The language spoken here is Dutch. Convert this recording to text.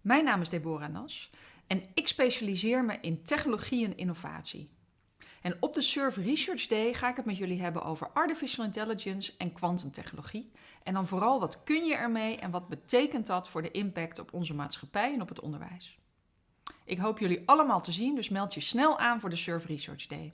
Mijn naam is Deborah Nas en ik specialiseer me in technologie en innovatie. En op de Surf Research Day ga ik het met jullie hebben over artificial intelligence en kwantumtechnologie. En dan vooral wat kun je ermee en wat betekent dat voor de impact op onze maatschappij en op het onderwijs. Ik hoop jullie allemaal te zien, dus meld je snel aan voor de Surf Research Day.